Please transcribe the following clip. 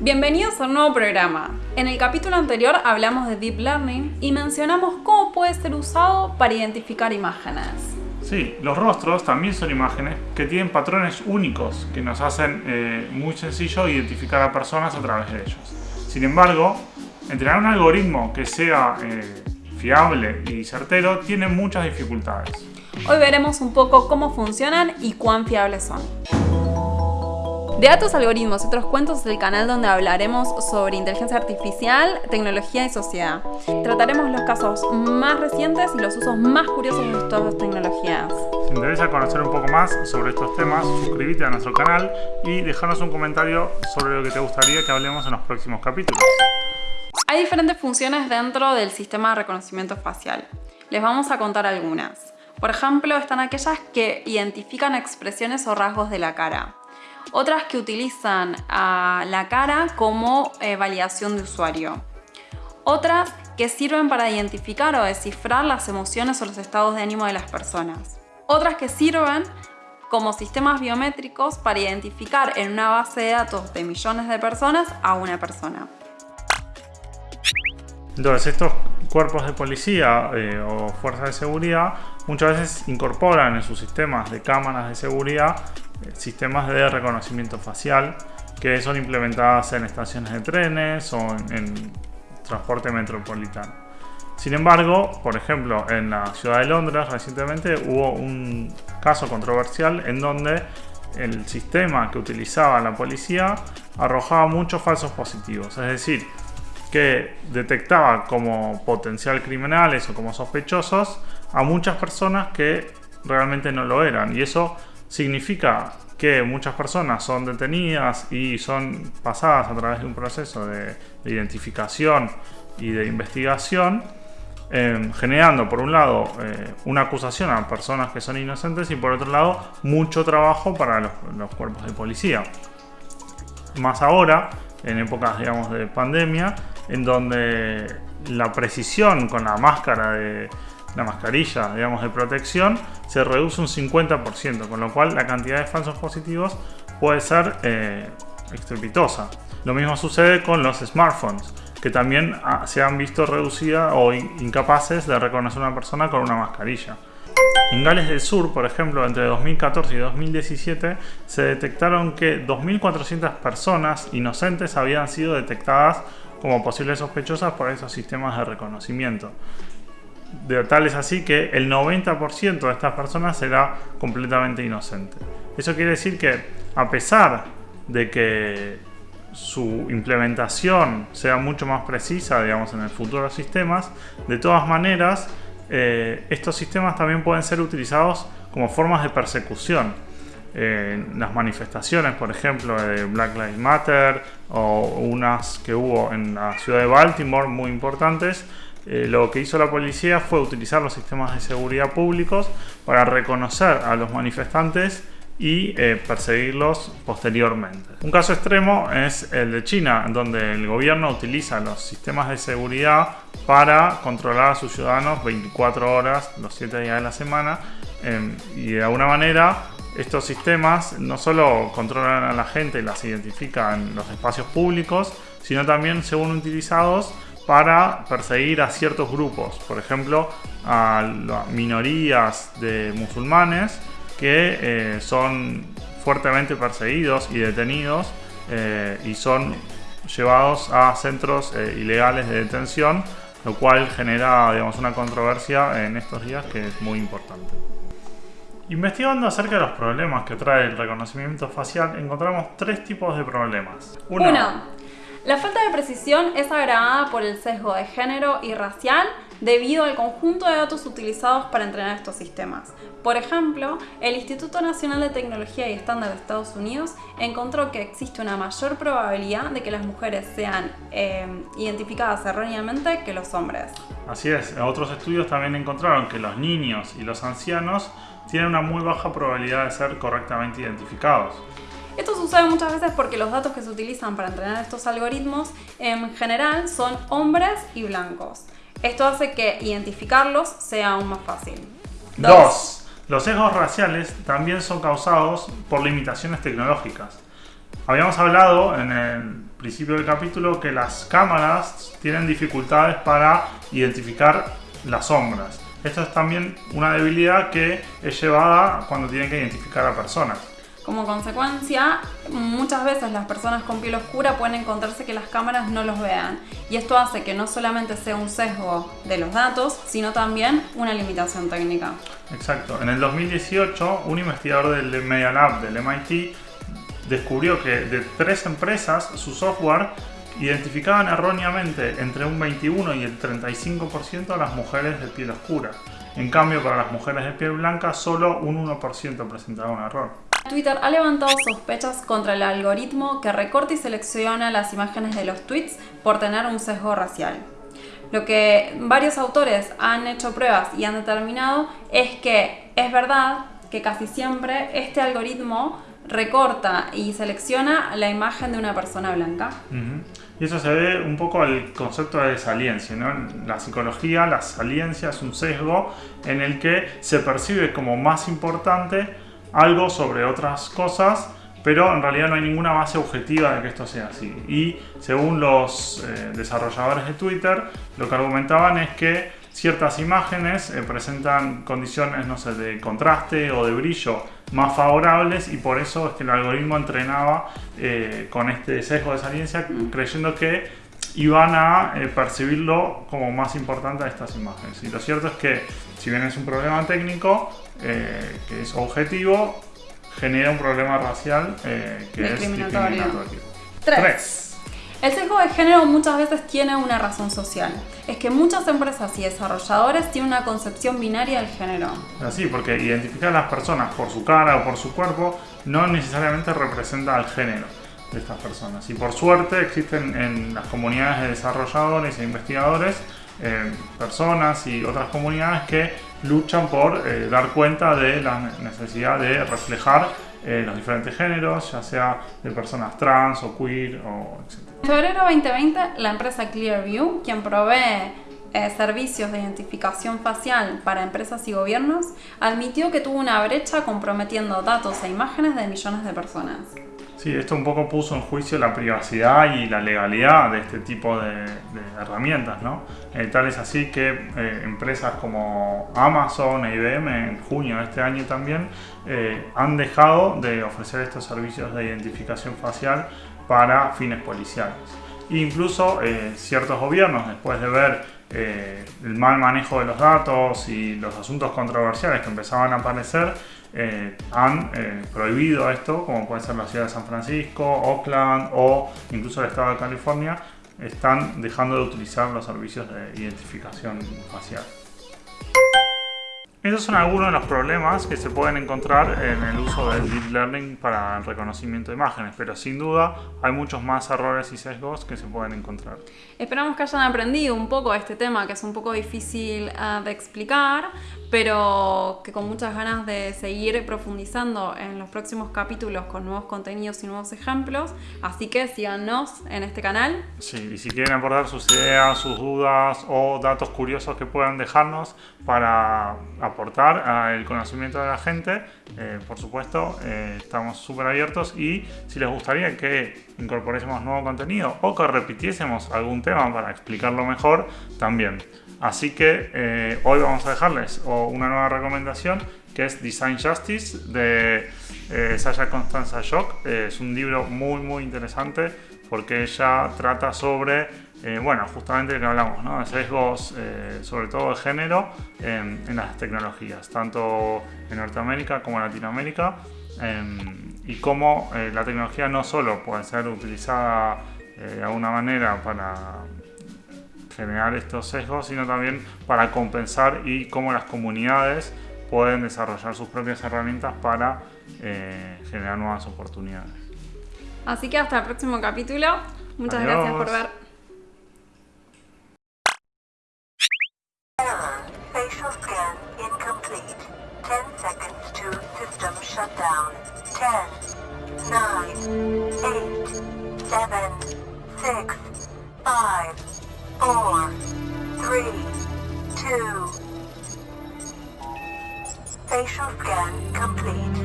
Bienvenidos a un nuevo programa. En el capítulo anterior hablamos de Deep Learning y mencionamos cómo puede ser usado para identificar imágenes. Sí, los rostros también son imágenes que tienen patrones únicos que nos hacen eh, muy sencillo identificar a personas a través de ellos. Sin embargo, entrenar un algoritmo que sea eh, fiable y certero tiene muchas dificultades. Hoy veremos un poco cómo funcionan y cuán fiables son. De datos, algoritmos y otros cuentos es el canal donde hablaremos sobre inteligencia artificial, tecnología y sociedad. Trataremos los casos más recientes y los usos más curiosos de estas tecnologías. Si te interesa conocer un poco más sobre estos temas, suscríbete a nuestro canal y déjanos un comentario sobre lo que te gustaría que hablemos en los próximos capítulos. Hay diferentes funciones dentro del sistema de reconocimiento facial. Les vamos a contar algunas. Por ejemplo, están aquellas que identifican expresiones o rasgos de la cara otras que utilizan a la cara como eh, validación de usuario. Otras que sirven para identificar o descifrar las emociones o los estados de ánimo de las personas. Otras que sirven como sistemas biométricos para identificar en una base de datos de millones de personas a una persona. Entonces estos cuerpos de policía eh, o fuerzas de seguridad muchas veces incorporan en sus sistemas de cámaras de seguridad eh, sistemas de reconocimiento facial que son implementadas en estaciones de trenes o en, transporte metropolitano. Sin embargo, por ejemplo, en la ciudad de Londres recientemente hubo un caso controversial en donde el sistema que utilizaba la policía arrojaba muchos falsos positivos. Es decir, que detectaba como potencial criminales o como sospechosos a muchas personas que realmente no lo eran. Y eso significa que muchas personas son detenidas y son pasadas a través de un proceso de, identificación y de investigación, em, generando por un lado eh, una acusación a personas que son inocentes y por otro lado mucho trabajo para los, los cuerpos de policía. Más ahora, en épocas digamos de pandemia, en donde la precisión con la máscara de, la mascarilla, digamos, de protección, se reduce un 50%, con lo cual la cantidad de falsos positivos puede ser eh, estrepitosa. Lo mismo sucede con los smartphones, que también ah, se han visto reducidas o incapaces de reconocer a una persona con una mascarilla. En Gales del Sur, por ejemplo, entre 2014 y 2017, se detectaron que 2.400 personas inocentes habían sido detectadas como posibles sospechosas por esos sistemas de reconocimiento de tal es así que el 90% de estas personas será completamente inocente. Eso quiere decir que a pesar de que su implementación sea mucho más precisa, digamos, en el futuro de los sistemas, de todas maneras, eh, estos sistemas también pueden ser utilizados como formas de persecución. Las manifestaciones, por ejemplo, de Black Lives Matter o unas que hubo en la ciudad de Baltimore muy importantes, eh, lo que hizo la policía fue utilizar los sistemas de seguridad públicos para reconocer a los manifestantes y eh, perseguirlos posteriormente. Un caso extremo es el de China, donde el gobierno utiliza los sistemas de seguridad para controlar a sus ciudadanos 24 horas, los 7 días de la semana, em, y de alguna manera estos sistemas no solo controlan a la gente y las identifican en los espacios públicos, sino también según utilizados para perseguir a ciertos grupos, por ejemplo, a minorías de musulmanes que eh, son fuertemente perseguidos y detenidos eh, y son llevados a centros eh, ilegales de detención, lo cual genera digamos, una controversia en estos días que es muy importante. Investigando acerca de los problemas que trae el reconocimiento facial, encontramos tres tipos de problemas. Uno, la falta de precisión es agravada por el sesgo de género y racial debido al conjunto de datos utilizados para entrenar estos sistemas. Por ejemplo, el Instituto Nacional de Tecnología y Estándar de Estados Unidos encontró que existe una mayor probabilidad de que las mujeres sean eh, identificadas erróneamente que los hombres. Así es, otros estudios también encontraron que los niños y los ancianos tienen una muy baja probabilidad de ser correctamente identificados. Esto sucede muchas veces porque los datos que se utilizan para entrenar estos algoritmos en general son hombres y blancos. Esto hace que identificarlos sea aún más fácil. Dos. Los sesgos raciales también son causados por limitaciones tecnológicas. Habíamos hablado en el principio del capítulo que las cámaras tienen dificultades para identificar las sombras. Esto es también una debilidad que es llevada cuando tienen que identificar a personas. Como consecuencia, muchas veces las personas con piel oscura pueden encontrarse que las cámaras no los vean. Y esto hace que no solamente sea un sesgo de los datos, sino también una limitación técnica. Exacto. En el 2018, un investigador del Media Lab del MIT descubrió que de tres empresas, su software identificaban erróneamente entre un 21 y el 35% a las mujeres de piel oscura. En cambio, para las mujeres de piel blanca, solo un 1% presentaba un error. Twitter ha levantado sospechas contra el algoritmo que recorta y selecciona las imágenes de los tweets por tener un sesgo racial. Lo que varios autores han hecho pruebas y han determinado es que es verdad que casi siempre este algoritmo recorta y selecciona la imagen de una persona blanca. Y eso se ve un poco al concepto de saliencia. ¿no? En la psicología, la saliencia es un sesgo en el que se percibe como más importante algo sobre otras cosas, pero en realidad no hay ninguna base objetiva de que esto sea así. Y según los eh, desarrolladores de Twitter, lo que argumentaban es que ciertas imágenes eh, presentan condiciones, no sé, de contraste o de brillo más favorables y por eso es que el algoritmo entrenaba eh, con este sesgo de saliencia creyendo que iban a percibirlo como más importante a estas imágenes. Y lo cierto es que si bien es un problema técnico, eh, que es objetivo, genera un problema racial eh, que es discriminatorio. 3. El sesgo de género muchas veces tiene una razón social. Es que muchas empresas y desarrolladores tienen una concepción binaria del género. Así, porque identificar a las personas por su cara o por su cuerpo no necesariamente representa al género de estas personas. Y por suerte existen en las comunidades de desarrolladores e investigadores eh, personas y otras comunidades que luchan por eh, dar cuenta de la necesidad de reflejar eh, los diferentes géneros, ya sea de personas trans o queer o etc. En febrero de 2020, la empresa Clearview, quien provee servicios de identificación facial para empresas y gobiernos, admitió que tuvo una brecha comprometiendo datos e imágenes de millones de personas. Sí, esto un poco puso en juicio la privacidad y la legalidad de este tipo de, herramientas, ¿no? Eh, tal es así que eh, empresas como Amazon e IBM en junio de este año también eh, han dejado de ofrecer estos servicios de identificación facial para fines policiales. Incluso ciertos gobiernos, después de ver el mal manejo de los datos y los asuntos controversiales que empezaban a aparecer, eh, han eh, prohibido esto, como puede ser la ciudad de San Francisco, Oakland o incluso el estado de California, están dejando de utilizar los servicios de identificación facial. Esos son algunos de los problemas que se pueden encontrar en el uso del Deep Learning para el reconocimiento de imágenes, pero sin duda hay muchos más errores y sesgos que se pueden encontrar. Esperamos que hayan aprendido un poco este tema que es un poco difícil uh, de explicar, pero que con muchas ganas de seguir profundizando en los próximos capítulos con nuevos contenidos y nuevos ejemplos. Así que síganos en este canal. Sí, y si quieren aportar sus ideas, sus dudas o datos curiosos que puedan dejarnos para aportar al conocimiento de la gente, eh, por supuesto, eh, estamos súper abiertos y si les gustaría que incorporésemos nuevo contenido o que repitiésemos algún tema para explicarlo mejor, también. Así que eh, hoy vamos a dejarles una nueva recomendación que es Design Justice de eh, Sasha Constanza Jock. Eh, es un libro muy muy interesante porque ella trata sobre, bueno, justamente lo que hablamos, ¿no? sesgos, sobre todo de género, en, las tecnologías, tanto en Norteamérica como en Latinoamérica, y cómo la tecnología no solo puede ser utilizada de alguna manera para generar estos sesgos, sino también para compensar y cómo las comunidades pueden desarrollar sus propias herramientas para eh, generar nuevas oportunidades. Así que hasta el próximo capítulo. Muchas gracias por ver. four, three, two. Facial scan complete.